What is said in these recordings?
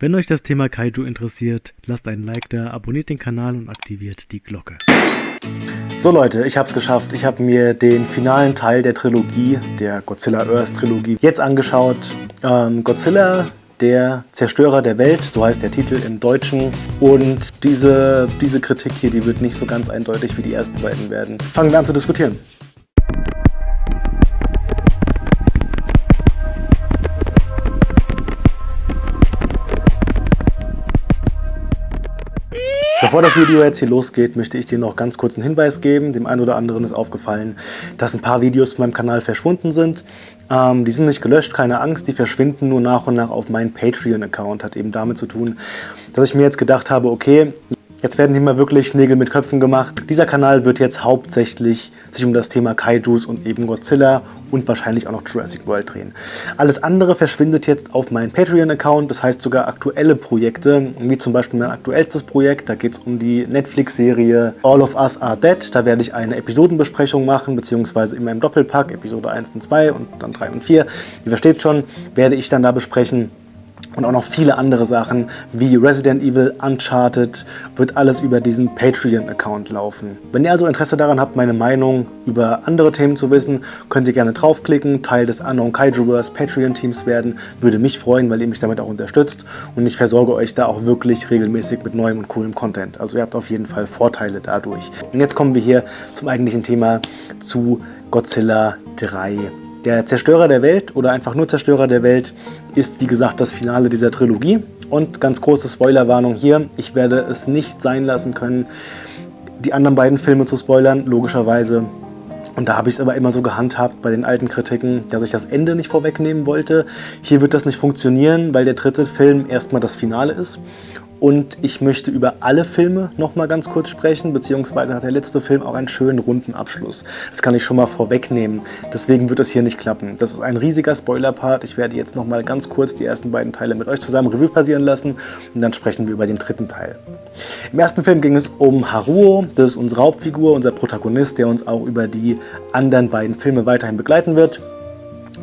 Wenn euch das Thema Kaiju interessiert, lasst einen Like da, abonniert den Kanal und aktiviert die Glocke. So Leute, ich habe es geschafft. Ich habe mir den finalen Teil der Trilogie, der Godzilla Earth Trilogie, jetzt angeschaut. Ähm, Godzilla, der Zerstörer der Welt, so heißt der Titel im Deutschen. Und diese, diese Kritik hier, die wird nicht so ganz eindeutig wie die ersten beiden werden. Fangen wir an zu diskutieren. Bevor das Video jetzt hier losgeht, möchte ich dir noch ganz kurz einen Hinweis geben. Dem einen oder anderen ist aufgefallen, dass ein paar Videos von meinem Kanal verschwunden sind. Ähm, die sind nicht gelöscht, keine Angst, die verschwinden nur nach und nach auf meinen Patreon-Account. Hat eben damit zu tun, dass ich mir jetzt gedacht habe, okay, Jetzt werden hier mal wirklich Nägel mit Köpfen gemacht. Dieser Kanal wird jetzt hauptsächlich sich um das Thema Kaijus und eben Godzilla und wahrscheinlich auch noch Jurassic World drehen. Alles andere verschwindet jetzt auf meinen Patreon-Account, das heißt sogar aktuelle Projekte, wie zum Beispiel mein aktuellstes Projekt, da geht es um die Netflix-Serie All of Us Are Dead. Da werde ich eine Episodenbesprechung machen, beziehungsweise in meinem Doppelpack, Episode 1 und 2 und dann 3 und 4. Ihr versteht schon, werde ich dann da besprechen und auch noch viele andere Sachen wie Resident Evil, Uncharted, wird alles über diesen Patreon-Account laufen. Wenn ihr also Interesse daran habt, meine Meinung über andere Themen zu wissen, könnt ihr gerne draufklicken, Teil des Unknown Kaijuverse Patreon-Teams werden. Würde mich freuen, weil ihr mich damit auch unterstützt und ich versorge euch da auch wirklich regelmäßig mit neuem und coolem Content. Also ihr habt auf jeden Fall Vorteile dadurch. Und jetzt kommen wir hier zum eigentlichen Thema zu Godzilla 3. Der Zerstörer der Welt oder einfach nur Zerstörer der Welt ist wie gesagt das Finale dieser Trilogie. Und ganz große Spoilerwarnung hier, ich werde es nicht sein lassen können, die anderen beiden Filme zu spoilern, logischerweise. Und da habe ich es aber immer so gehandhabt bei den alten Kritiken, dass ich das Ende nicht vorwegnehmen wollte. Hier wird das nicht funktionieren, weil der dritte Film erstmal das Finale ist. Und ich möchte über alle Filme noch mal ganz kurz sprechen, beziehungsweise hat der letzte Film auch einen schönen runden Abschluss. Das kann ich schon mal vorwegnehmen. Deswegen wird es hier nicht klappen. Das ist ein riesiger Spoiler-Part. Ich werde jetzt noch mal ganz kurz die ersten beiden Teile mit euch zusammen Revue passieren lassen und dann sprechen wir über den dritten Teil. Im ersten Film ging es um Haruo. Das ist unsere Hauptfigur, unser Protagonist, der uns auch über die anderen beiden Filme weiterhin begleiten wird.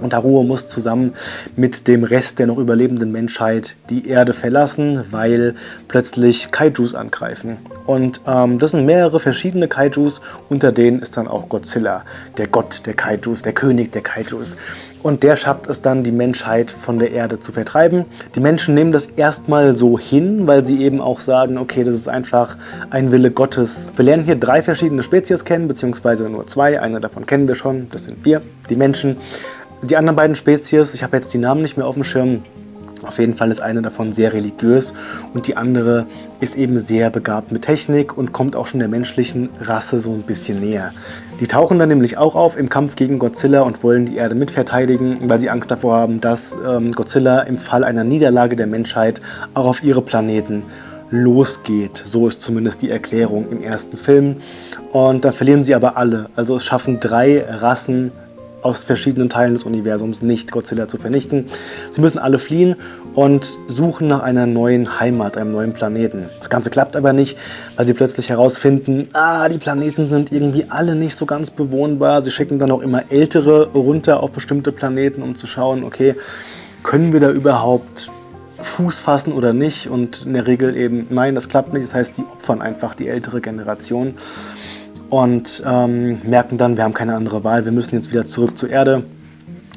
Und Haruo muss zusammen mit dem Rest der noch überlebenden Menschheit die Erde verlassen, weil plötzlich Kaijus angreifen. Und ähm, das sind mehrere verschiedene Kaijus, unter denen ist dann auch Godzilla, der Gott der Kaijus, der König der Kaijus. Und der schafft es dann, die Menschheit von der Erde zu vertreiben. Die Menschen nehmen das erstmal so hin, weil sie eben auch sagen, okay, das ist einfach ein Wille Gottes. Wir lernen hier drei verschiedene Spezies kennen, beziehungsweise nur zwei. Eine davon kennen wir schon, das sind wir, die Menschen. Die anderen beiden Spezies, ich habe jetzt die Namen nicht mehr auf dem Schirm, auf jeden Fall ist eine davon sehr religiös und die andere ist eben sehr begabt mit Technik und kommt auch schon der menschlichen Rasse so ein bisschen näher. Die tauchen dann nämlich auch auf im Kampf gegen Godzilla und wollen die Erde mitverteidigen, weil sie Angst davor haben, dass ähm, Godzilla im Fall einer Niederlage der Menschheit auch auf ihre Planeten losgeht. So ist zumindest die Erklärung im ersten Film. Und dann verlieren sie aber alle. Also es schaffen drei Rassen aus verschiedenen Teilen des Universums nicht Godzilla zu vernichten. Sie müssen alle fliehen und suchen nach einer neuen Heimat, einem neuen Planeten. Das Ganze klappt aber nicht, weil sie plötzlich herausfinden, ah, die Planeten sind irgendwie alle nicht so ganz bewohnbar. Sie schicken dann auch immer Ältere runter auf bestimmte Planeten, um zu schauen, okay, können wir da überhaupt Fuß fassen oder nicht? Und in der Regel eben, nein, das klappt nicht. Das heißt, sie opfern einfach die ältere Generation und ähm, merken dann, wir haben keine andere Wahl, wir müssen jetzt wieder zurück zur Erde.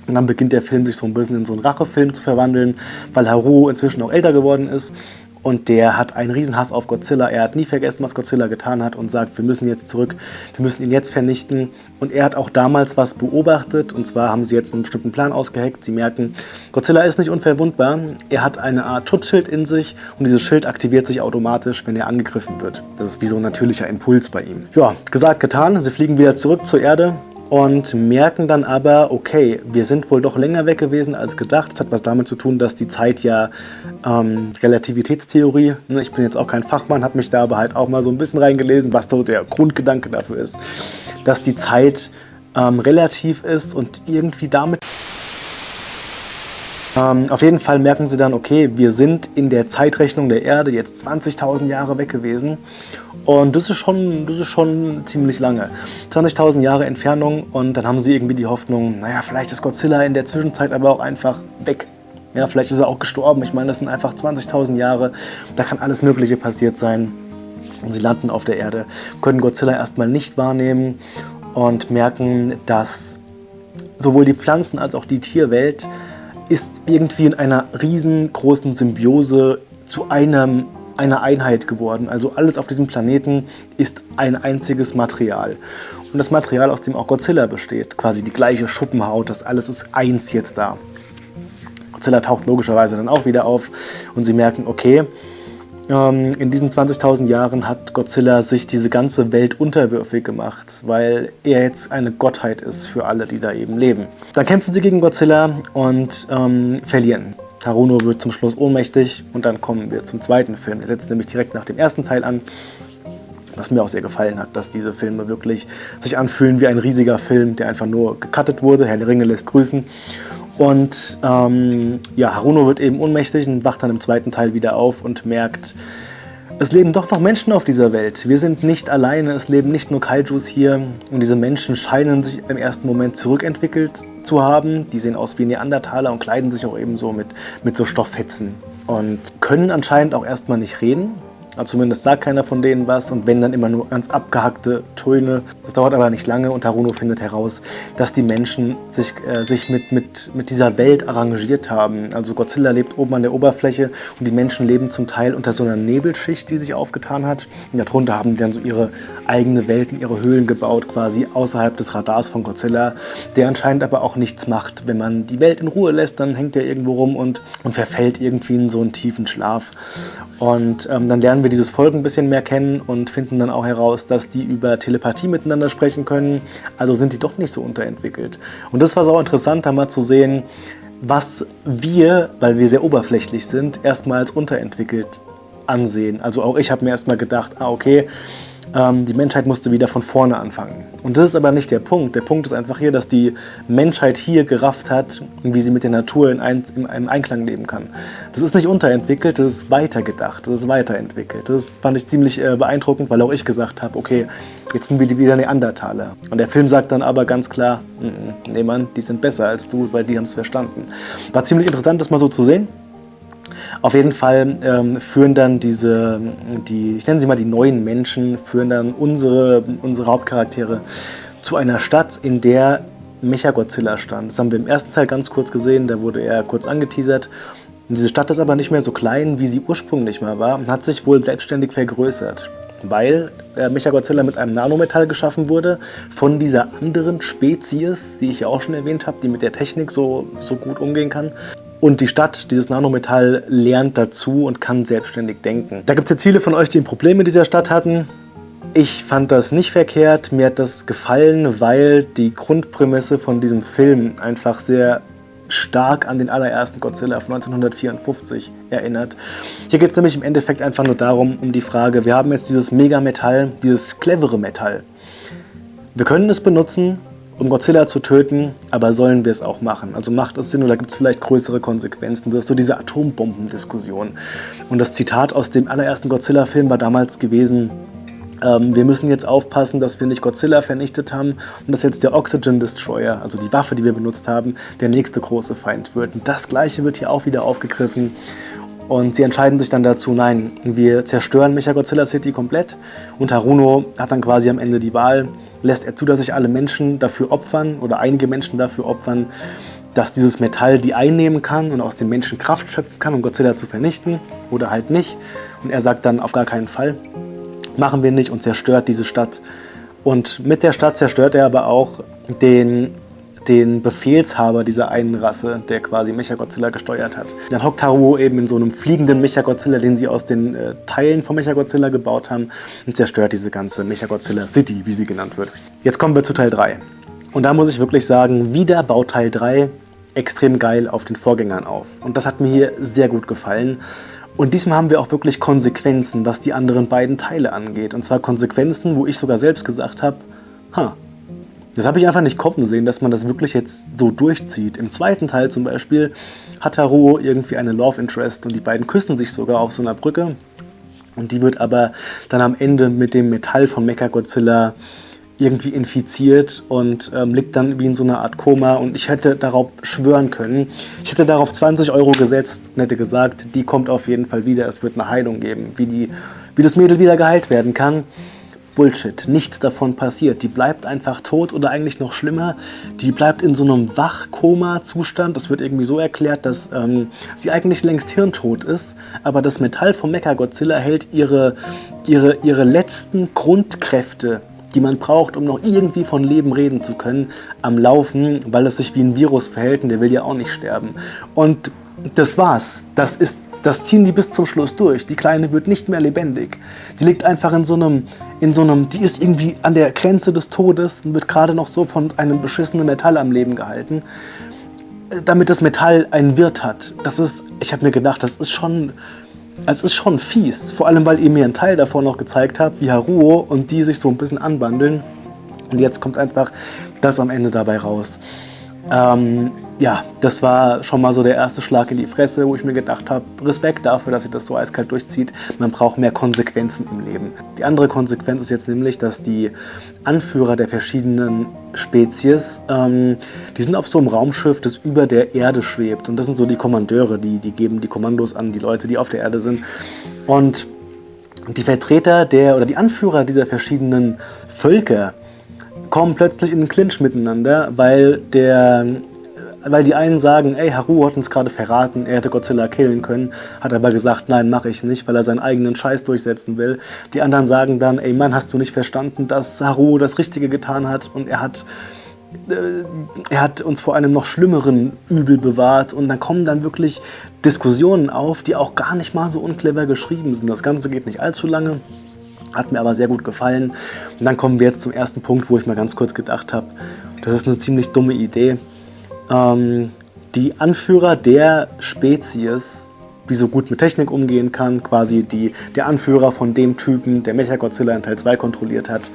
Und dann beginnt der Film sich so ein bisschen in so einen Rachefilm zu verwandeln, weil Haru inzwischen auch älter geworden ist und der hat einen Riesenhass auf Godzilla. Er hat nie vergessen, was Godzilla getan hat und sagt, wir müssen jetzt zurück, wir müssen ihn jetzt vernichten. Und er hat auch damals was beobachtet und zwar haben sie jetzt einen bestimmten Plan ausgeheckt. Sie merken, Godzilla ist nicht unverwundbar. Er hat eine Art Schutzschild in sich und dieses Schild aktiviert sich automatisch, wenn er angegriffen wird. Das ist wie so ein natürlicher Impuls bei ihm. Ja, gesagt, getan. Sie fliegen wieder zurück zur Erde und merken dann aber, okay, wir sind wohl doch länger weg gewesen als gedacht. Das hat was damit zu tun, dass die Zeit ja ähm, Relativitätstheorie, ne, ich bin jetzt auch kein Fachmann, habe mich da aber halt auch mal so ein bisschen reingelesen, was so der Grundgedanke dafür ist, dass die Zeit ähm, relativ ist und irgendwie damit ähm, auf jeden Fall merken sie dann, okay, wir sind in der Zeitrechnung der Erde jetzt 20.000 Jahre weg gewesen. Und das ist schon, das ist schon ziemlich lange. 20.000 Jahre Entfernung und dann haben sie irgendwie die Hoffnung, naja, vielleicht ist Godzilla in der Zwischenzeit aber auch einfach weg. Ja, vielleicht ist er auch gestorben. Ich meine, das sind einfach 20.000 Jahre. Da kann alles Mögliche passiert sein. Und sie landen auf der Erde, können Godzilla erstmal nicht wahrnehmen und merken, dass sowohl die Pflanzen- als auch die Tierwelt ist irgendwie in einer riesengroßen Symbiose zu einem, einer Einheit geworden. Also alles auf diesem Planeten ist ein einziges Material. Und das Material, aus dem auch Godzilla besteht, quasi die gleiche Schuppenhaut, das alles ist eins jetzt da. Godzilla taucht logischerweise dann auch wieder auf und sie merken, okay, ähm, in diesen 20.000 Jahren hat Godzilla sich diese ganze Welt unterwürfig gemacht, weil er jetzt eine Gottheit ist für alle, die da eben leben. Dann kämpfen sie gegen Godzilla und ähm, verlieren. Haruno wird zum Schluss ohnmächtig und dann kommen wir zum zweiten Film. Der setzt nämlich direkt nach dem ersten Teil an was mir auch sehr gefallen hat, dass diese Filme wirklich sich anfühlen wie ein riesiger Film, der einfach nur gecuttet wurde. Herr der Ringe lässt grüßen. Und ähm, ja, Haruno wird eben ohnmächtig und wacht dann im zweiten Teil wieder auf und merkt, es leben doch noch Menschen auf dieser Welt. Wir sind nicht alleine, es leben nicht nur Kaijus hier. Und diese Menschen scheinen sich im ersten Moment zurückentwickelt zu haben. Die sehen aus wie Neandertaler und kleiden sich auch eben so mit, mit so Stofffetzen. Und können anscheinend auch erstmal nicht reden. Zumindest sagt keiner von denen was und wenn dann immer nur ganz abgehackte Töne. Das dauert aber nicht lange und Haruno findet heraus, dass die Menschen sich, äh, sich mit, mit, mit dieser Welt arrangiert haben. Also Godzilla lebt oben an der Oberfläche und die Menschen leben zum Teil unter so einer Nebelschicht, die sich aufgetan hat. Und darunter haben die dann so ihre eigene Welten, ihre Höhlen gebaut, quasi außerhalb des Radars von Godzilla, der anscheinend aber auch nichts macht. Wenn man die Welt in Ruhe lässt, dann hängt er irgendwo rum und, und verfällt irgendwie in so einen tiefen Schlaf. Und ähm, dann lernen wir dieses Volk ein bisschen mehr kennen und finden dann auch heraus, dass die über Telepathie miteinander sprechen können. Also sind die doch nicht so unterentwickelt. Und das war so interessant, da mal zu sehen, was wir, weil wir sehr oberflächlich sind, erstmal als unterentwickelt ansehen. Also auch ich habe mir erstmal gedacht, ah okay, ähm, die Menschheit musste wieder von vorne anfangen. Und das ist aber nicht der Punkt. Der Punkt ist einfach hier, dass die Menschheit hier gerafft hat, wie sie mit der Natur in, ein, in einem Einklang leben kann. Das ist nicht unterentwickelt, das ist weitergedacht, das ist weiterentwickelt. Das fand ich ziemlich äh, beeindruckend, weil auch ich gesagt habe, okay, jetzt sind wir wieder Neandertaler. Und der Film sagt dann aber ganz klar, nee Mann, die sind besser als du, weil die haben es verstanden. War ziemlich interessant, das mal so zu sehen. Auf jeden Fall ähm, führen dann diese, die, ich nenne sie mal die neuen Menschen, führen dann unsere, unsere Hauptcharaktere zu einer Stadt, in der Mechagodzilla stand. Das haben wir im ersten Teil ganz kurz gesehen, da wurde er kurz angeteasert. Und diese Stadt ist aber nicht mehr so klein, wie sie ursprünglich mal war und hat sich wohl selbstständig vergrößert weil äh, Mechagodzilla mit einem Nanometall geschaffen wurde, von dieser anderen Spezies, die ich ja auch schon erwähnt habe, die mit der Technik so, so gut umgehen kann. Und die Stadt, dieses Nanometall, lernt dazu und kann selbstständig denken. Da gibt es jetzt viele von euch, die ein Problem mit dieser Stadt hatten. Ich fand das nicht verkehrt, mir hat das gefallen, weil die Grundprämisse von diesem Film einfach sehr stark an den allerersten Godzilla von 1954 erinnert. Hier geht es nämlich im Endeffekt einfach nur darum, um die Frage, wir haben jetzt dieses Megametall, dieses clevere Metall. Wir können es benutzen, um Godzilla zu töten, aber sollen wir es auch machen? Also macht es Sinn oder gibt es vielleicht größere Konsequenzen? Das ist so diese Atombombendiskussion. Und das Zitat aus dem allerersten Godzilla-Film war damals gewesen, ähm, wir müssen jetzt aufpassen, dass wir nicht Godzilla vernichtet haben und dass jetzt der Oxygen Destroyer, also die Waffe, die wir benutzt haben, der nächste große Feind wird. Und das gleiche wird hier auch wieder aufgegriffen. Und sie entscheiden sich dann dazu, nein, wir zerstören Mechagodzilla City komplett. Und Haruno hat dann quasi am Ende die Wahl, lässt er zu, dass sich alle Menschen dafür opfern oder einige Menschen dafür opfern, dass dieses Metall die einnehmen kann und aus den Menschen Kraft schöpfen kann, um Godzilla zu vernichten oder halt nicht. Und er sagt dann auf gar keinen Fall, machen wir nicht und zerstört diese Stadt. Und mit der Stadt zerstört er aber auch den den Befehlshaber dieser einen Rasse, der quasi Mechagodzilla gesteuert hat. Dann hockt Haruo eben in so einem fliegenden Mechagodzilla, den sie aus den äh, Teilen von Mechagodzilla gebaut haben und zerstört diese ganze Mechagodzilla City, wie sie genannt wird. Jetzt kommen wir zu Teil 3. Und da muss ich wirklich sagen, wieder baut Teil 3 extrem geil auf den Vorgängern auf. Und das hat mir hier sehr gut gefallen. Und diesmal haben wir auch wirklich Konsequenzen, was die anderen beiden Teile angeht. Und zwar Konsequenzen, wo ich sogar selbst gesagt habe, ha, das habe ich einfach nicht kommen sehen, dass man das wirklich jetzt so durchzieht. Im zweiten Teil zum Beispiel hat Haruo irgendwie eine Love Interest und die beiden küssen sich sogar auf so einer Brücke. Und die wird aber dann am Ende mit dem Metall von Mechagodzilla irgendwie infiziert und ähm, liegt dann wie in so einer Art Koma und ich hätte darauf schwören können. Ich hätte darauf 20 Euro gesetzt und hätte gesagt, die kommt auf jeden Fall wieder, es wird eine Heilung geben, wie, die, wie das Mädel wieder geheilt werden kann. Bullshit, nichts davon passiert. Die bleibt einfach tot oder eigentlich noch schlimmer, die bleibt in so einem Wachkoma-Zustand. Das wird irgendwie so erklärt, dass ähm, sie eigentlich längst hirntot ist, aber das Metall vom Mechagodzilla hält ihre, ihre, ihre letzten Grundkräfte die man braucht, um noch irgendwie von Leben reden zu können, am Laufen, weil es sich wie ein Virus verhält und der will ja auch nicht sterben. Und das war's. Das ist das ziehen die bis zum Schluss durch. Die Kleine wird nicht mehr lebendig. Die liegt einfach in so einem, in so einem, die ist irgendwie an der Grenze des Todes und wird gerade noch so von einem beschissenen Metall am Leben gehalten. Damit das Metall einen Wirt hat. Das ist, ich habe mir gedacht, das ist schon, es ist schon fies. Vor allem, weil ihr mir einen Teil davon noch gezeigt habt, wie Haruo und die sich so ein bisschen anbandeln. Und jetzt kommt einfach das am Ende dabei raus. Ähm, ja, das war schon mal so der erste Schlag in die Fresse, wo ich mir gedacht habe, Respekt dafür, dass sie das so eiskalt durchzieht. Man braucht mehr Konsequenzen im Leben. Die andere Konsequenz ist jetzt nämlich, dass die Anführer der verschiedenen Spezies, ähm, die sind auf so einem Raumschiff, das über der Erde schwebt. Und das sind so die Kommandeure, die, die geben die Kommandos an die Leute, die auf der Erde sind. Und die Vertreter der oder die Anführer dieser verschiedenen Völker, kommen plötzlich in den Clinch miteinander, weil der weil die einen sagen, ey, Haru hat uns gerade verraten, er hätte Godzilla killen können, hat aber gesagt, nein, mache ich nicht, weil er seinen eigenen Scheiß durchsetzen will. Die anderen sagen dann, ey Mann, hast du nicht verstanden, dass Haru das Richtige getan hat und er hat, äh, er hat uns vor einem noch schlimmeren Übel bewahrt und dann kommen dann wirklich Diskussionen auf, die auch gar nicht mal so unclever geschrieben sind. Das Ganze geht nicht allzu lange. Hat mir aber sehr gut gefallen. Und dann kommen wir jetzt zum ersten Punkt, wo ich mal ganz kurz gedacht habe, das ist eine ziemlich dumme Idee. Ähm, die Anführer der Spezies, die so gut mit Technik umgehen kann, quasi die, der Anführer von dem Typen, der Mechagodzilla in Teil 2 kontrolliert hat,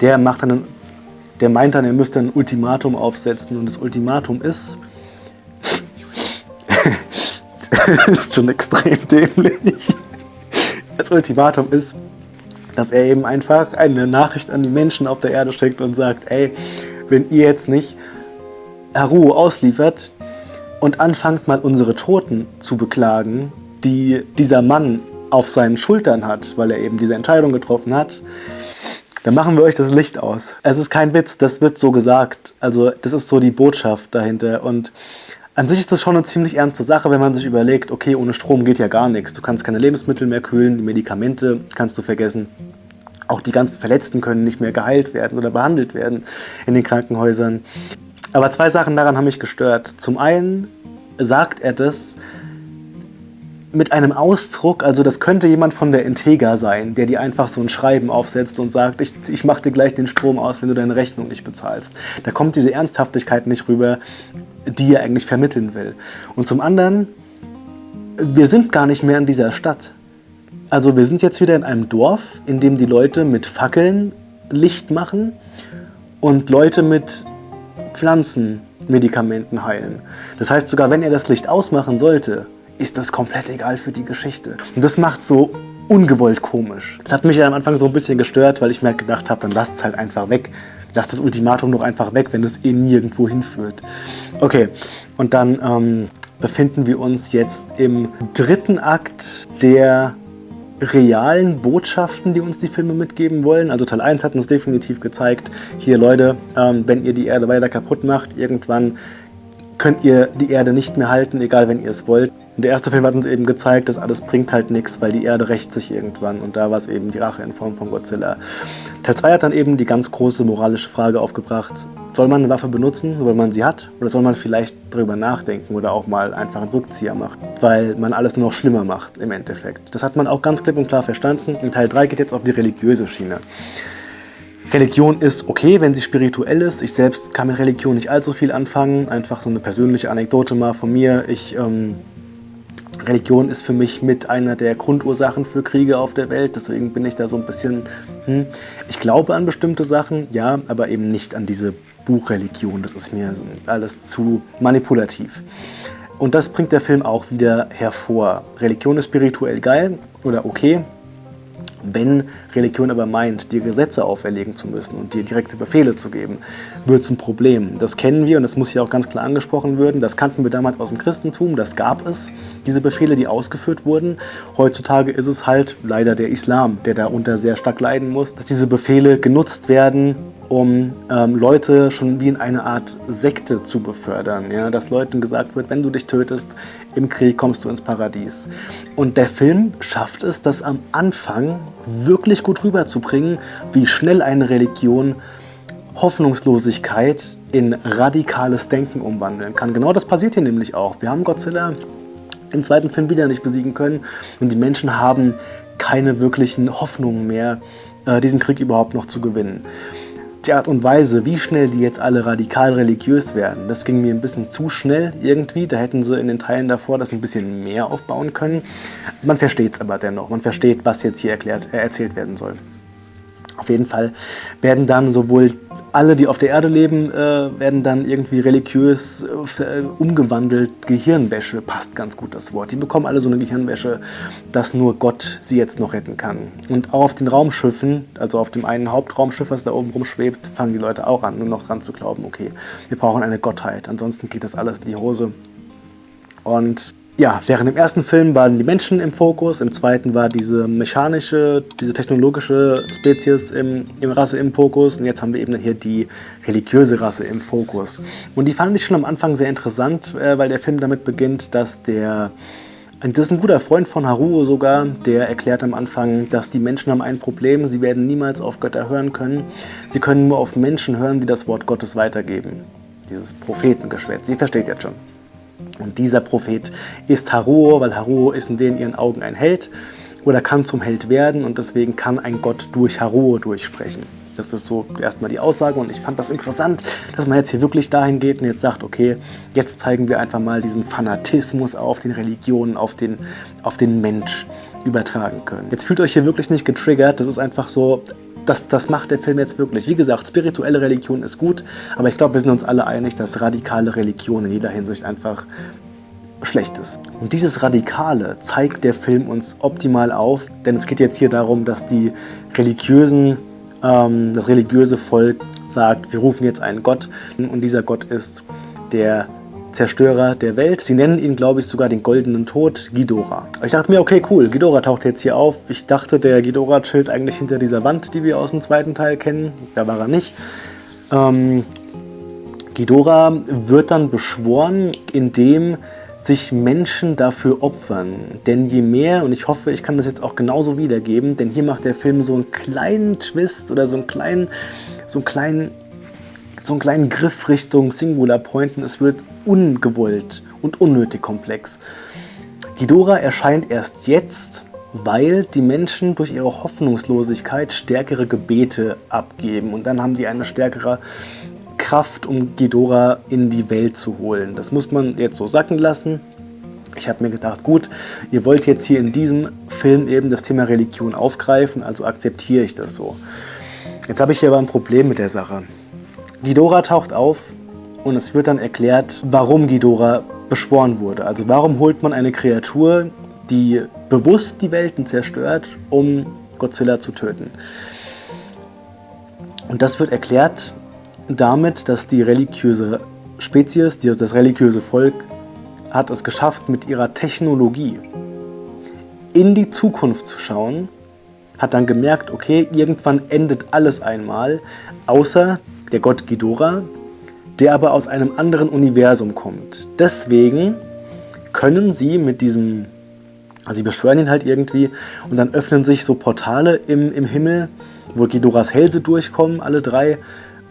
der, macht dann, der meint dann, er müsste ein Ultimatum aufsetzen. Und das Ultimatum ist, das ist schon extrem dämlich. Das Ultimatum ist, dass er eben einfach eine Nachricht an die Menschen auf der Erde schickt und sagt, ey, wenn ihr jetzt nicht Haru ausliefert und anfangt mal unsere Toten zu beklagen, die dieser Mann auf seinen Schultern hat, weil er eben diese Entscheidung getroffen hat, dann machen wir euch das Licht aus. Es ist kein Witz, das wird so gesagt. Also das ist so die Botschaft dahinter. Und an sich ist das schon eine ziemlich ernste Sache, wenn man sich überlegt, okay, ohne Strom geht ja gar nichts. Du kannst keine Lebensmittel mehr kühlen, die Medikamente kannst du vergessen. Auch die ganzen Verletzten können nicht mehr geheilt werden oder behandelt werden in den Krankenhäusern. Aber zwei Sachen daran haben mich gestört. Zum einen sagt er das mit einem Ausdruck, also das könnte jemand von der Integra sein, der dir einfach so ein Schreiben aufsetzt und sagt, ich, ich mache dir gleich den Strom aus, wenn du deine Rechnung nicht bezahlst. Da kommt diese Ernsthaftigkeit nicht rüber, die er eigentlich vermitteln will. Und zum anderen, wir sind gar nicht mehr in dieser Stadt. Also wir sind jetzt wieder in einem Dorf, in dem die Leute mit Fackeln Licht machen und Leute mit Pflanzenmedikamenten heilen. Das heißt, sogar wenn er das Licht ausmachen sollte, ist das komplett egal für die Geschichte. Und das macht so ungewollt komisch. Das hat mich ja am Anfang so ein bisschen gestört, weil ich mir halt gedacht habe, dann lasst es halt einfach weg. Lasst das Ultimatum doch einfach weg, wenn es eh nirgendwo hinführt. Okay, und dann ähm, befinden wir uns jetzt im dritten Akt der realen Botschaften, die uns die Filme mitgeben wollen. Also Teil 1 hat uns definitiv gezeigt, hier Leute, ähm, wenn ihr die Erde weiter kaputt macht, irgendwann könnt ihr die Erde nicht mehr halten, egal wenn ihr es wollt. Und der erste Film hat uns eben gezeigt, dass alles bringt halt nichts, weil die Erde rächt sich irgendwann. Und da war es eben die Rache in Form von Godzilla. Teil 2 hat dann eben die ganz große moralische Frage aufgebracht, soll man eine Waffe benutzen, weil man sie hat? Oder soll man vielleicht darüber nachdenken oder auch mal einfach einen Rückzieher machen? Weil man alles nur noch schlimmer macht im Endeffekt. Das hat man auch ganz klipp und klar verstanden. In Teil 3 geht jetzt auf die religiöse Schiene. Religion ist okay, wenn sie spirituell ist. Ich selbst kann mit Religion nicht allzu viel anfangen. Einfach so eine persönliche Anekdote mal von mir. Ich ähm, Religion ist für mich mit einer der Grundursachen für Kriege auf der Welt. Deswegen bin ich da so ein bisschen, hm, ich glaube an bestimmte Sachen, ja, aber eben nicht an diese Buchreligion. Das ist mir alles zu manipulativ. Und das bringt der Film auch wieder hervor. Religion ist spirituell geil oder okay. Wenn Religion aber meint, dir Gesetze auferlegen zu müssen und dir direkte Befehle zu geben, wird es ein Problem. Das kennen wir und das muss hier auch ganz klar angesprochen werden. Das kannten wir damals aus dem Christentum, das gab es, diese Befehle, die ausgeführt wurden. Heutzutage ist es halt leider der Islam, der darunter sehr stark leiden muss, dass diese Befehle genutzt werden, um ähm, Leute schon wie in eine Art Sekte zu befördern. Ja? Dass Leuten gesagt wird, wenn du dich tötest, im Krieg kommst du ins Paradies. Und der Film schafft es, das am Anfang wirklich gut rüberzubringen, wie schnell eine Religion Hoffnungslosigkeit in radikales Denken umwandeln kann. Genau das passiert hier nämlich auch. Wir haben Godzilla im zweiten Film wieder nicht besiegen können und die Menschen haben keine wirklichen Hoffnungen mehr, äh, diesen Krieg überhaupt noch zu gewinnen die Art und Weise, wie schnell die jetzt alle radikal religiös werden, das ging mir ein bisschen zu schnell irgendwie. Da hätten sie in den Teilen davor das ein bisschen mehr aufbauen können. Man versteht es aber dennoch. Man versteht, was jetzt hier erklärt, äh, erzählt werden soll. Auf jeden Fall werden dann sowohl alle, die auf der Erde leben, äh, werden dann irgendwie religiös äh, umgewandelt. Gehirnwäsche passt ganz gut das Wort. Die bekommen alle so eine Gehirnwäsche, dass nur Gott sie jetzt noch retten kann. Und auch auf den Raumschiffen, also auf dem einen Hauptraumschiff, was da oben rumschwebt, fangen die Leute auch an, nur noch dran zu glauben, okay, wir brauchen eine Gottheit. Ansonsten geht das alles in die Hose. Und ja, während im ersten Film waren die Menschen im Fokus, im zweiten war diese mechanische, diese technologische Spezies im, im Rasse im Fokus und jetzt haben wir eben hier die religiöse Rasse im Fokus. Und die fand ich schon am Anfang sehr interessant, äh, weil der Film damit beginnt, dass der das ist ein guter Freund von Haruo sogar, der erklärt am Anfang, dass die Menschen haben ein Problem, sie werden niemals auf Götter hören können. Sie können nur auf Menschen hören, die das Wort Gottes weitergeben. Dieses Prophetengeschwätz, ihr versteht jetzt schon. Und dieser Prophet ist Haruo, weil Haruo ist in denen ihren Augen ein Held oder kann zum Held werden und deswegen kann ein Gott durch Haruo durchsprechen. Das ist so erstmal die Aussage und ich fand das interessant, dass man jetzt hier wirklich dahin geht und jetzt sagt, okay, jetzt zeigen wir einfach mal diesen Fanatismus auf den Religionen, auf den, auf den Mensch übertragen können. Jetzt fühlt euch hier wirklich nicht getriggert, das ist einfach so, das, das macht der Film jetzt wirklich. Wie gesagt, spirituelle Religion ist gut, aber ich glaube, wir sind uns alle einig, dass radikale Religion in jeder Hinsicht einfach schlecht ist. Und dieses Radikale zeigt der Film uns optimal auf, denn es geht jetzt hier darum, dass die religiösen, ähm, das religiöse Volk sagt, wir rufen jetzt einen Gott und dieser Gott ist der Zerstörer der Welt. Sie nennen ihn, glaube ich, sogar den Goldenen Tod, Ghidorah. Ich dachte mir, okay, cool, Ghidorah taucht jetzt hier auf. Ich dachte, der Ghidorah chillt eigentlich hinter dieser Wand, die wir aus dem zweiten Teil kennen. Da war er nicht. Ähm, Ghidorah wird dann beschworen, indem sich Menschen dafür opfern. Denn je mehr, und ich hoffe, ich kann das jetzt auch genauso wiedergeben, denn hier macht der Film so einen kleinen Twist oder so einen kleinen, so einen kleinen so einen kleinen Griff Richtung Singular Pointen. Es wird ungewollt und unnötig komplex. Ghidorah erscheint erst jetzt, weil die Menschen durch ihre Hoffnungslosigkeit stärkere Gebete abgeben. Und dann haben die eine stärkere Kraft, um Ghidorah in die Welt zu holen. Das muss man jetzt so sacken lassen. Ich habe mir gedacht, gut, ihr wollt jetzt hier in diesem Film eben das Thema Religion aufgreifen, also akzeptiere ich das so. Jetzt habe ich hier aber ein Problem mit der Sache. Ghidorah taucht auf und es wird dann erklärt, warum Ghidorah beschworen wurde. Also warum holt man eine Kreatur, die bewusst die Welten zerstört, um Godzilla zu töten. Und das wird erklärt damit, dass die religiöse Spezies, das religiöse Volk, hat es geschafft, mit ihrer Technologie in die Zukunft zu schauen, hat dann gemerkt, okay, irgendwann endet alles einmal, außer der Gott Ghidorah, der aber aus einem anderen Universum kommt. Deswegen können sie mit diesem, also sie beschwören ihn halt irgendwie und dann öffnen sich so Portale im, im Himmel, wo Ghidorahs Hälse durchkommen, alle drei.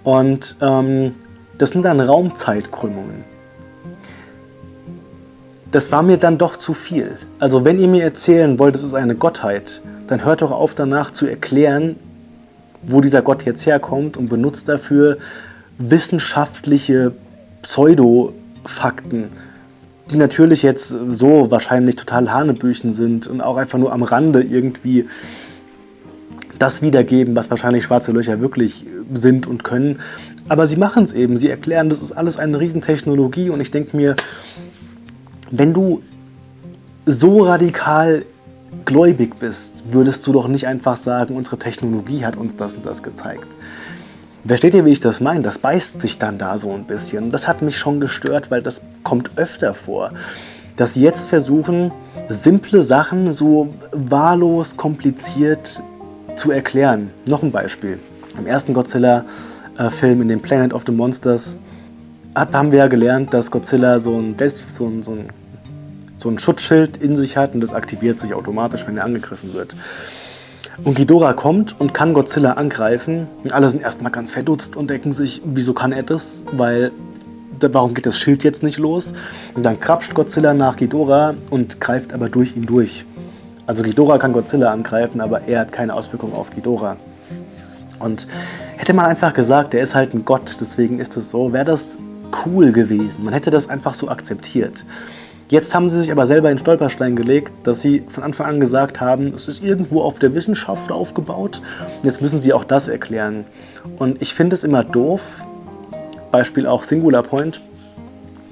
Und ähm, das sind dann Raumzeitkrümmungen. Das war mir dann doch zu viel. Also wenn ihr mir erzählen wollt, es ist eine Gottheit, dann hört doch auf danach zu erklären, wo dieser Gott jetzt herkommt und benutzt dafür wissenschaftliche Pseudo-Fakten, die natürlich jetzt so wahrscheinlich total Hanebüchen sind und auch einfach nur am Rande irgendwie das wiedergeben, was wahrscheinlich schwarze Löcher wirklich sind und können. Aber sie machen es eben, sie erklären, das ist alles eine Riesentechnologie und ich denke mir, wenn du so radikal gläubig bist, würdest du doch nicht einfach sagen, unsere Technologie hat uns das und das gezeigt. Versteht ihr, wie ich das meine? Das beißt sich dann da so ein bisschen. Das hat mich schon gestört, weil das kommt öfter vor. Dass sie jetzt versuchen, simple Sachen so wahllos kompliziert zu erklären. Noch ein Beispiel. Im ersten Godzilla-Film, in dem Planet of the Monsters, haben wir ja gelernt, dass Godzilla so ein, so ein, so ein, so ein Schutzschild in sich hat und das aktiviert sich automatisch, wenn er angegriffen wird. Und Ghidorah kommt und kann Godzilla angreifen. Und alle sind erstmal ganz verdutzt und denken sich, wieso kann er das? Weil, warum geht das Schild jetzt nicht los? Und dann krapscht Godzilla nach Ghidorah und greift aber durch ihn durch. Also Ghidorah kann Godzilla angreifen, aber er hat keine Auswirkung auf Ghidorah. Und hätte man einfach gesagt, er ist halt ein Gott, deswegen ist es so, wäre das cool gewesen. Man hätte das einfach so akzeptiert. Jetzt haben sie sich aber selber in Stolperstein gelegt, dass sie von Anfang an gesagt haben, es ist irgendwo auf der Wissenschaft aufgebaut. Jetzt müssen sie auch das erklären. Und ich finde es immer doof, Beispiel auch Singular Point,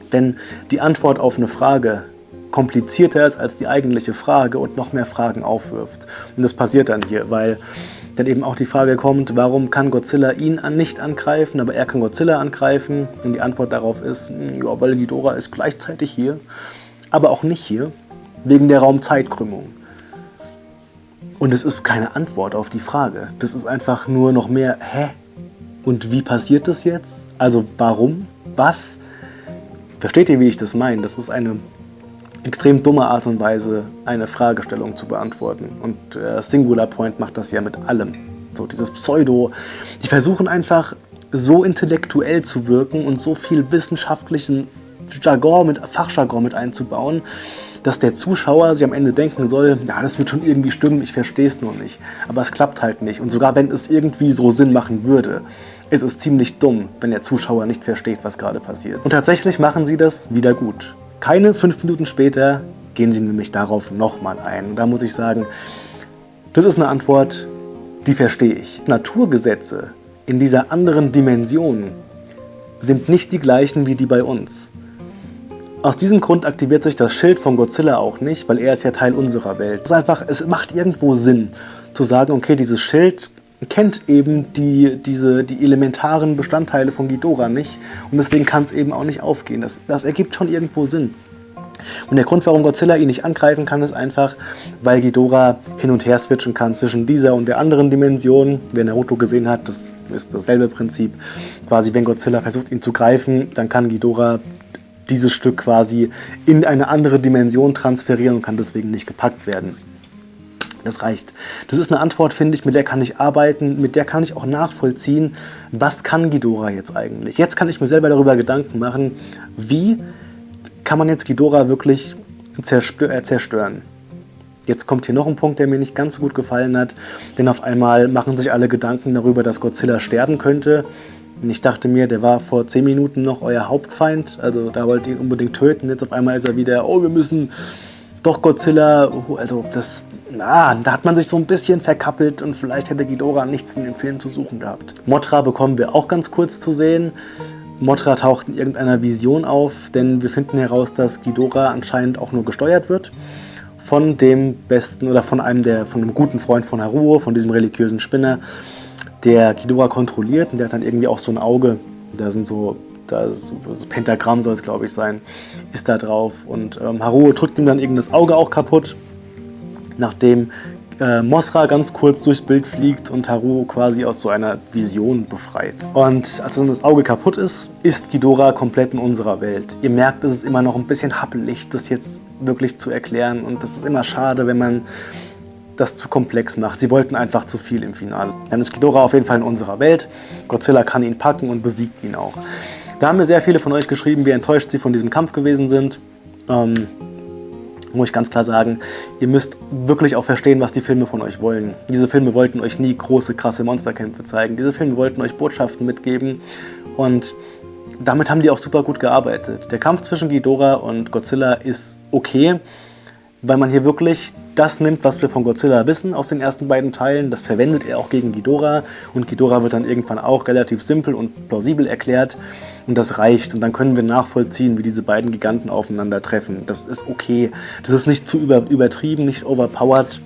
wenn die Antwort auf eine Frage komplizierter ist als die eigentliche Frage und noch mehr Fragen aufwirft. Und das passiert dann hier, weil dann eben auch die Frage kommt, warum kann Godzilla ihn nicht angreifen, aber er kann Godzilla angreifen? Und die Antwort darauf ist, ja, weil Ghidorah ist gleichzeitig hier aber auch nicht hier, wegen der Raumzeitkrümmung. Und es ist keine Antwort auf die Frage. Das ist einfach nur noch mehr, hä? Und wie passiert das jetzt? Also warum? Was? Versteht ihr, wie ich das meine? Das ist eine extrem dumme Art und Weise, eine Fragestellung zu beantworten. Und äh, Singular Point macht das ja mit allem. So dieses Pseudo. Die versuchen einfach so intellektuell zu wirken und so viel wissenschaftlichen Jargon mit, Fachjargon mit einzubauen, dass der Zuschauer sich am Ende denken soll, ja, das wird schon irgendwie stimmen, ich verstehe es nur nicht. Aber es klappt halt nicht. Und sogar wenn es irgendwie so Sinn machen würde, ist es ziemlich dumm, wenn der Zuschauer nicht versteht, was gerade passiert. Und tatsächlich machen sie das wieder gut. Keine fünf Minuten später gehen sie nämlich darauf nochmal ein. Und da muss ich sagen, das ist eine Antwort, die verstehe ich. Naturgesetze in dieser anderen Dimension sind nicht die gleichen wie die bei uns. Aus diesem Grund aktiviert sich das Schild von Godzilla auch nicht, weil er ist ja Teil unserer Welt. Es, ist einfach, es macht irgendwo Sinn, zu sagen, okay, dieses Schild kennt eben die, diese, die elementaren Bestandteile von Ghidorah nicht und deswegen kann es eben auch nicht aufgehen. Das, das ergibt schon irgendwo Sinn. Und der Grund, warum Godzilla ihn nicht angreifen kann, ist einfach, weil Ghidorah hin und her switchen kann zwischen dieser und der anderen Dimension. Wer Naruto gesehen hat, das ist dasselbe Prinzip. Quasi, wenn Godzilla versucht, ihn zu greifen, dann kann Ghidorah dieses Stück quasi in eine andere Dimension transferieren und kann deswegen nicht gepackt werden. Das reicht. Das ist eine Antwort, finde ich, mit der kann ich arbeiten, mit der kann ich auch nachvollziehen, was kann Ghidorah jetzt eigentlich. Jetzt kann ich mir selber darüber Gedanken machen, wie kann man jetzt Ghidorah wirklich äh, zerstören. Jetzt kommt hier noch ein Punkt, der mir nicht ganz so gut gefallen hat, denn auf einmal machen sich alle Gedanken darüber, dass Godzilla sterben könnte ich dachte mir, der war vor 10 Minuten noch euer Hauptfeind, also da wollt ihr ihn unbedingt töten. Jetzt auf einmal ist er wieder, oh, wir müssen doch Godzilla, also das, na, da hat man sich so ein bisschen verkappelt und vielleicht hätte Ghidorah nichts in dem Film zu suchen gehabt. Motra bekommen wir auch ganz kurz zu sehen. Motra taucht in irgendeiner Vision auf, denn wir finden heraus, dass Ghidorah anscheinend auch nur gesteuert wird von dem besten oder von einem der, von einem guten Freund von Haruo, von diesem religiösen Spinner der Ghidorah kontrolliert und der hat dann irgendwie auch so ein Auge, da sind so, da ist so Pentagramm soll es glaube ich sein, ist da drauf und ähm, Haruo drückt ihm dann irgendein Auge auch kaputt, nachdem äh, Mosra ganz kurz durchs Bild fliegt und Haruo quasi aus so einer Vision befreit. Und als dann das Auge kaputt ist, ist Ghidorah komplett in unserer Welt. Ihr merkt, es ist immer noch ein bisschen happelig, das jetzt wirklich zu erklären und das ist immer schade, wenn man das zu komplex macht. Sie wollten einfach zu viel im Finale. Dann ist Ghidorah auf jeden Fall in unserer Welt. Godzilla kann ihn packen und besiegt ihn auch. Da haben mir sehr viele von euch geschrieben, wie enttäuscht sie von diesem Kampf gewesen sind. Ähm, muss ich ganz klar sagen, ihr müsst wirklich auch verstehen, was die Filme von euch wollen. Diese Filme wollten euch nie große, krasse Monsterkämpfe zeigen. Diese Filme wollten euch Botschaften mitgeben und damit haben die auch super gut gearbeitet. Der Kampf zwischen Ghidorah und Godzilla ist okay, weil man hier wirklich das nimmt, was wir von Godzilla wissen aus den ersten beiden Teilen. Das verwendet er auch gegen Ghidorah und Ghidorah wird dann irgendwann auch relativ simpel und plausibel erklärt und das reicht. Und dann können wir nachvollziehen, wie diese beiden Giganten aufeinandertreffen. Das ist okay. Das ist nicht zu über, übertrieben, nicht overpowered.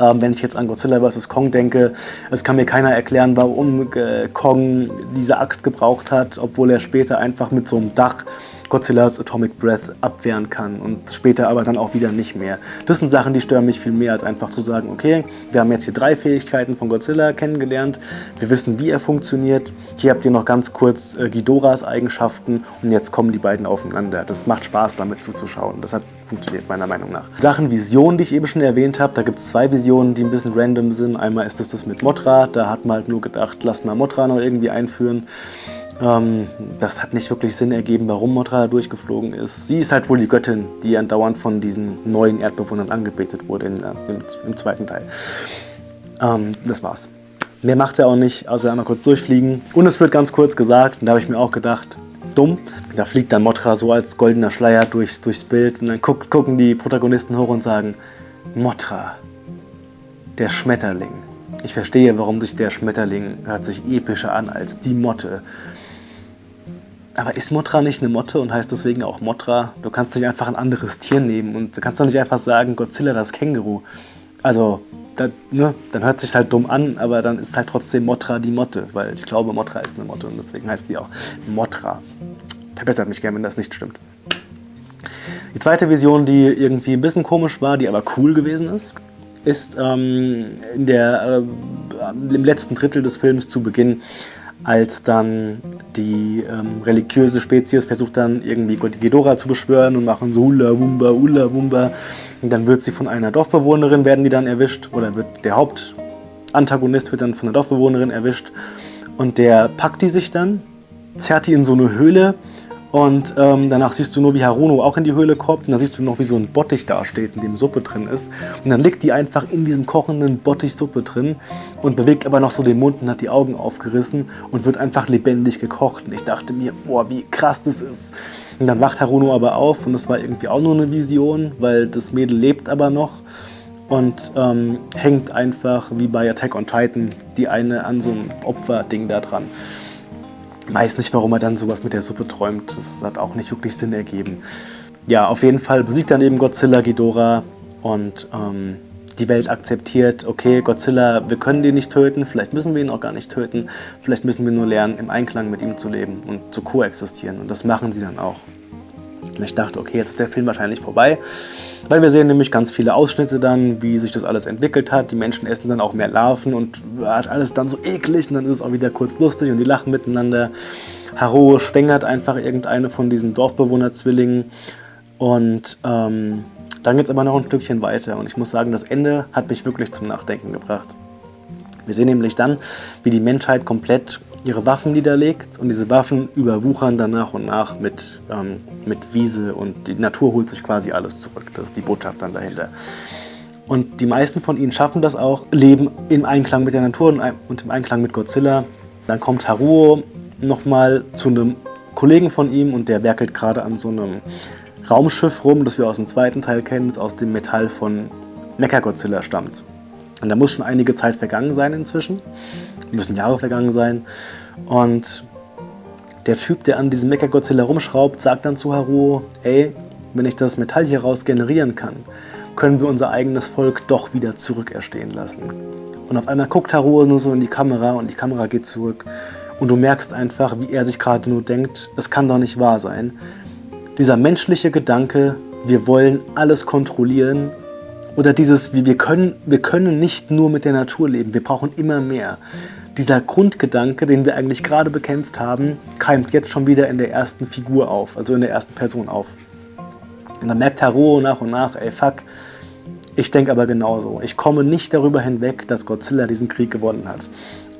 Ähm, wenn ich jetzt an Godzilla vs. Kong denke, es kann mir keiner erklären, warum äh, Kong diese Axt gebraucht hat, obwohl er später einfach mit so einem Dach Godzillas Atomic Breath abwehren kann und später aber dann auch wieder nicht mehr. Das sind Sachen, die stören mich viel mehr, als einfach zu sagen, okay, wir haben jetzt hier drei Fähigkeiten von Godzilla kennengelernt, wir wissen, wie er funktioniert, hier habt ihr noch ganz kurz äh, Ghidorahs Eigenschaften und jetzt kommen die beiden aufeinander. Das macht Spaß, damit zuzuschauen. Das hat funktioniert meiner Meinung nach. Sachen Visionen, die ich eben schon erwähnt habe, da gibt es zwei Visionen, die ein bisschen random sind. Einmal ist das das mit Motra, da hat man halt nur gedacht, lass mal Motra noch irgendwie einführen. Ähm, das hat nicht wirklich Sinn ergeben, warum Motra durchgeflogen ist. Sie ist halt wohl die Göttin, die andauernd von diesen neuen Erdbewohnern angebetet wurde in, äh, im, im, zweiten Teil. Ähm, das war's. Mehr macht er auch nicht, außer einmal kurz durchfliegen. Und es wird ganz kurz gesagt, und da habe ich mir auch gedacht, dumm. Da fliegt dann Motra so als goldener Schleier durchs, durchs Bild und dann guck, gucken die Protagonisten hoch und sagen, Motra, der Schmetterling. Ich verstehe, warum sich der Schmetterling hört sich epischer an als die Motte. Aber ist Motra nicht eine Motte und heißt deswegen auch Motra? Du kannst nicht einfach ein anderes Tier nehmen und du kannst doch nicht einfach sagen, Godzilla das Känguru. Also, da, ne, dann hört sich halt dumm an, aber dann ist halt trotzdem Motra die Motte, weil ich glaube, Motra ist eine Motte und deswegen heißt die auch Motra. Verbessert mich gerne, wenn das nicht stimmt. Die zweite Vision, die irgendwie ein bisschen komisch war, die aber cool gewesen ist, ist ähm, in der, äh, im letzten Drittel des Films zu Beginn als dann die ähm, religiöse Spezies versucht dann irgendwie Ghidorah zu beschwören und machen so Ula Wumba, Ula Wumba. Und dann wird sie von einer Dorfbewohnerin, werden die dann erwischt, oder wird der Hauptantagonist wird dann von einer Dorfbewohnerin erwischt. Und der packt die sich dann, zerrt die in so eine Höhle und ähm, danach siehst du nur, wie Haruno auch in die Höhle kommt. Und dann siehst du noch, wie so ein Bottich da steht, in dem Suppe drin ist. Und dann liegt die einfach in diesem kochenden Bottich Suppe drin und bewegt aber noch so den Mund und hat die Augen aufgerissen und wird einfach lebendig gekocht. Und ich dachte mir, boah, wie krass das ist. Und dann wacht Haruno aber auf und das war irgendwie auch nur eine Vision, weil das Mädel lebt aber noch und ähm, hängt einfach wie bei Attack on Titan die eine an so einem Opferding da dran weiß nicht, warum er dann sowas mit der Suppe träumt. Das hat auch nicht wirklich Sinn ergeben. Ja, auf jeden Fall besiegt dann eben Godzilla Ghidorah und ähm, die Welt akzeptiert, okay, Godzilla, wir können den nicht töten, vielleicht müssen wir ihn auch gar nicht töten, vielleicht müssen wir nur lernen, im Einklang mit ihm zu leben und zu koexistieren. Und das machen sie dann auch. Und ich dachte, okay, jetzt ist der Film wahrscheinlich vorbei, weil wir sehen nämlich ganz viele Ausschnitte dann, wie sich das alles entwickelt hat. Die Menschen essen dann auch mehr Larven und ist alles dann so eklig und dann ist es auch wieder kurz lustig und die lachen miteinander. Haro schwängert einfach irgendeine von diesen Dorfbewohner-Zwillingen und ähm, dann geht es aber noch ein Stückchen weiter und ich muss sagen, das Ende hat mich wirklich zum Nachdenken gebracht. Wir sehen nämlich dann, wie die Menschheit komplett ihre Waffen niederlegt und diese Waffen überwuchern dann nach und nach mit, ähm, mit Wiese und die Natur holt sich quasi alles zurück. Das ist die Botschaft dann dahinter. Und die meisten von ihnen schaffen das auch, leben im Einklang mit der Natur und im Einklang mit Godzilla. Dann kommt Haruo nochmal zu einem Kollegen von ihm und der werkelt gerade an so einem Raumschiff rum, das wir aus dem zweiten Teil kennen, das aus dem Metall von Mechagodzilla stammt. Und da muss schon einige Zeit vergangen sein inzwischen müssen Jahre vergangen sein. Und der Typ, der an diesem Mechagodzilla rumschraubt, sagt dann zu Haruo, ey, wenn ich das Metall hier raus generieren kann, können wir unser eigenes Volk doch wieder zurückerstehen lassen. Und auf einmal guckt Haruo nur so in die Kamera und die Kamera geht zurück. Und du merkst einfach, wie er sich gerade nur denkt, es kann doch nicht wahr sein. Dieser menschliche Gedanke, wir wollen alles kontrollieren oder dieses, wir können, wir können nicht nur mit der Natur leben, wir brauchen immer mehr dieser Grundgedanke, den wir eigentlich gerade bekämpft haben, keimt jetzt schon wieder in der ersten Figur auf, also in der ersten Person auf. Und dann merkt Haruo nach und nach, ey fuck, ich denke aber genauso. Ich komme nicht darüber hinweg, dass Godzilla diesen Krieg gewonnen hat.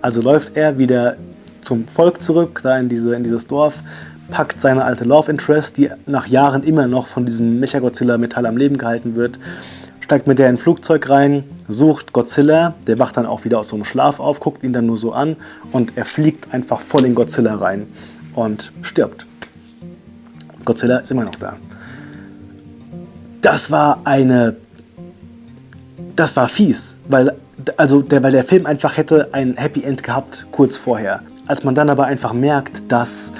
Also läuft er wieder zum Volk zurück, da in, diese, in dieses Dorf, packt seine alte Love Interest, die nach Jahren immer noch von diesem Mechagodzilla-Metall am Leben gehalten wird, steigt mit der in ein Flugzeug rein, sucht Godzilla, der wacht dann auch wieder aus so einem Schlaf auf, guckt ihn dann nur so an und er fliegt einfach voll in Godzilla rein und stirbt. Godzilla ist immer noch da. das war eine, das war fies, weil, also der, weil der Film einfach hätte ein Happy End gehabt, kurz vorher. Als man dann aber einfach merkt, dass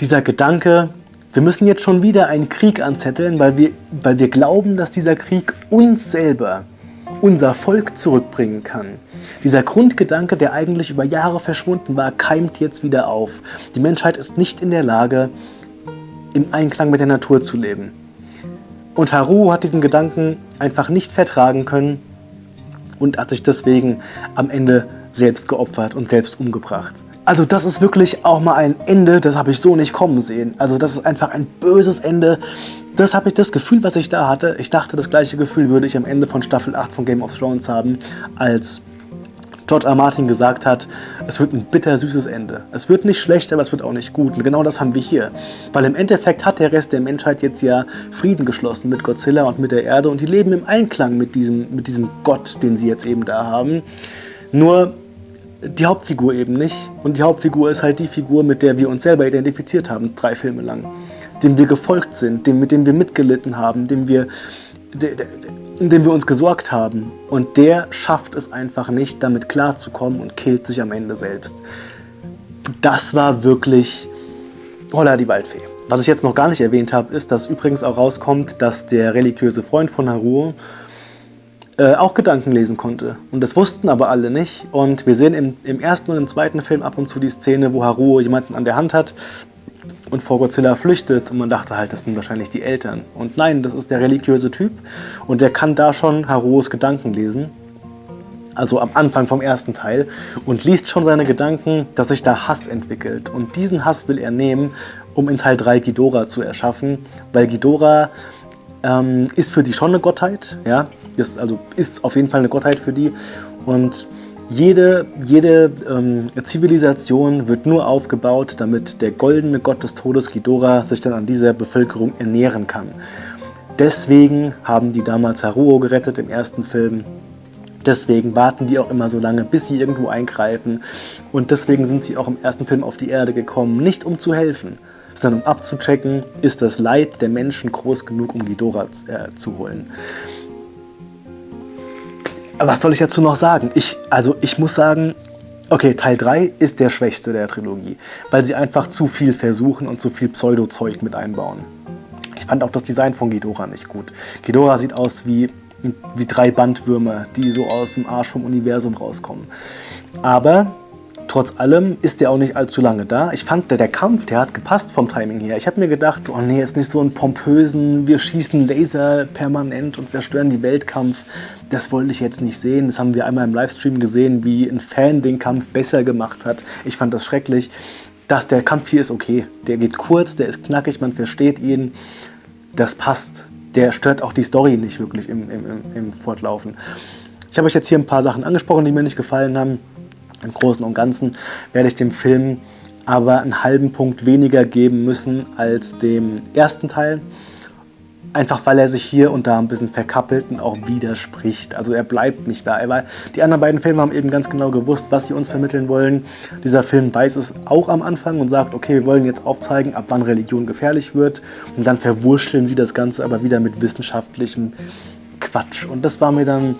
dieser Gedanke, wir müssen jetzt schon wieder einen Krieg anzetteln, weil wir, weil wir glauben, dass dieser Krieg uns selber, unser Volk zurückbringen kann. Dieser Grundgedanke, der eigentlich über Jahre verschwunden war, keimt jetzt wieder auf. Die Menschheit ist nicht in der Lage, im Einklang mit der Natur zu leben. Und Haru hat diesen Gedanken einfach nicht vertragen können und hat sich deswegen am Ende selbst geopfert und selbst umgebracht. Also das ist wirklich auch mal ein Ende, das habe ich so nicht kommen sehen. Also das ist einfach ein böses Ende. Das habe ich das Gefühl, was ich da hatte. Ich dachte, das gleiche Gefühl würde ich am Ende von Staffel 8 von Game of Thrones haben, als George R. Martin gesagt hat, es wird ein bittersüßes Ende. Es wird nicht schlecht, aber es wird auch nicht gut. Und genau das haben wir hier. Weil im Endeffekt hat der Rest der Menschheit jetzt ja Frieden geschlossen mit Godzilla und mit der Erde und die leben im Einklang mit diesem, mit diesem Gott, den sie jetzt eben da haben. Nur die Hauptfigur eben nicht. Und die Hauptfigur ist halt die Figur, mit der wir uns selber identifiziert haben, drei Filme lang. Dem wir gefolgt sind, dem, mit dem wir mitgelitten haben, dem wir, de, de, den wir uns gesorgt haben. Und der schafft es einfach nicht, damit klarzukommen und killt sich am Ende selbst. Das war wirklich Holla die Waldfee. Was ich jetzt noch gar nicht erwähnt habe, ist, dass übrigens auch rauskommt, dass der religiöse Freund von Haruo äh, auch Gedanken lesen konnte. Und das wussten aber alle nicht. Und wir sehen im, im ersten und im zweiten Film ab und zu die Szene, wo Haruo jemanden an der Hand hat und vor Godzilla flüchtet. Und man dachte halt, das sind wahrscheinlich die Eltern. Und nein, das ist der religiöse Typ. Und der kann da schon Haruos Gedanken lesen. Also am Anfang vom ersten Teil. Und liest schon seine Gedanken, dass sich da Hass entwickelt. Und diesen Hass will er nehmen, um in Teil 3 Ghidorah zu erschaffen. Weil Ghidorah ähm, ist für die schon eine Gottheit. Ja? Ist, also ist auf jeden Fall eine Gottheit für die. Und jede, jede ähm, Zivilisation wird nur aufgebaut, damit der goldene Gott des Todes, Ghidorah, sich dann an dieser Bevölkerung ernähren kann. Deswegen haben die damals Haruo gerettet im ersten Film. Deswegen warten die auch immer so lange, bis sie irgendwo eingreifen. Und deswegen sind sie auch im ersten Film auf die Erde gekommen, nicht um zu helfen, sondern um abzuchecken, ist das Leid der Menschen groß genug, um Ghidorah äh, zu holen was soll ich dazu noch sagen? Ich, also ich muss sagen, okay, Teil 3 ist der schwächste der Trilogie, weil sie einfach zu viel versuchen und zu viel Pseudo-Zeug mit einbauen. Ich fand auch das Design von Ghidorah nicht gut. Ghidorah sieht aus wie, wie drei Bandwürmer, die so aus dem Arsch vom Universum rauskommen. Aber Trotz allem ist der auch nicht allzu lange da. Ich fand, der, der Kampf, der hat gepasst vom Timing her. Ich habe mir gedacht, so, oh nee, jetzt nicht so einen pompösen, wir schießen Laser permanent und zerstören die Weltkampf. Das wollte ich jetzt nicht sehen. Das haben wir einmal im Livestream gesehen, wie ein Fan den Kampf besser gemacht hat. Ich fand das schrecklich. Dass der Kampf hier ist okay. Der geht kurz, der ist knackig, man versteht ihn. Das passt. Der stört auch die Story nicht wirklich im, im, im Fortlaufen. Ich habe euch jetzt hier ein paar Sachen angesprochen, die mir nicht gefallen haben. Im Großen und Ganzen werde ich dem Film aber einen halben Punkt weniger geben müssen als dem ersten Teil. Einfach weil er sich hier und da ein bisschen verkappelt und auch widerspricht. Also er bleibt nicht da. War, die anderen beiden Filme haben eben ganz genau gewusst, was sie uns vermitteln wollen. Dieser Film weiß es auch am Anfang und sagt, okay, wir wollen jetzt aufzeigen, ab wann Religion gefährlich wird. Und dann verwurschteln sie das Ganze aber wieder mit wissenschaftlichem Quatsch. Und das war mir dann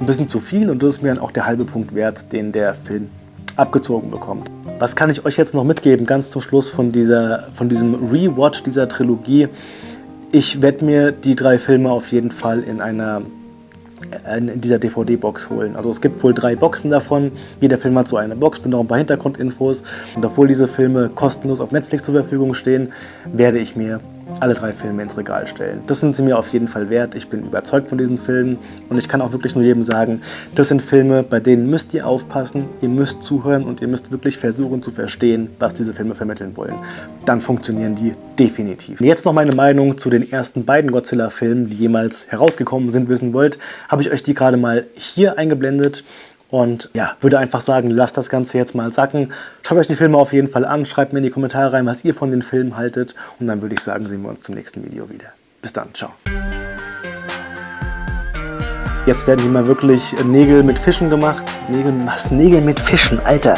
ein bisschen zu viel und das ist mir dann auch der halbe Punkt wert, den der Film abgezogen bekommt. Was kann ich euch jetzt noch mitgeben, ganz zum Schluss von, dieser, von diesem Rewatch dieser Trilogie? Ich werde mir die drei Filme auf jeden Fall in einer in dieser DVD-Box holen. Also es gibt wohl drei Boxen davon. Jeder Film hat so eine Box mit noch ein paar Hintergrundinfos. Und obwohl diese Filme kostenlos auf Netflix zur Verfügung stehen, werde ich mir alle drei Filme ins Regal stellen. Das sind sie mir auf jeden Fall wert. Ich bin überzeugt von diesen Filmen und ich kann auch wirklich nur jedem sagen, das sind Filme, bei denen müsst ihr aufpassen, ihr müsst zuhören und ihr müsst wirklich versuchen zu verstehen, was diese Filme vermitteln wollen. Dann funktionieren die definitiv. Jetzt noch meine Meinung zu den ersten beiden Godzilla-Filmen, die jemals herausgekommen sind, wissen wollt, habe ich euch die gerade mal hier eingeblendet. Und ja, würde einfach sagen, lasst das Ganze jetzt mal sacken. Schaut euch die Filme auf jeden Fall an, schreibt mir in die Kommentare rein, was ihr von den Filmen haltet. Und dann würde ich sagen, sehen wir uns zum nächsten Video wieder. Bis dann, ciao. Jetzt werden hier mal wirklich Nägel mit Fischen gemacht. Nägel, was? Nägel mit Fischen, Alter.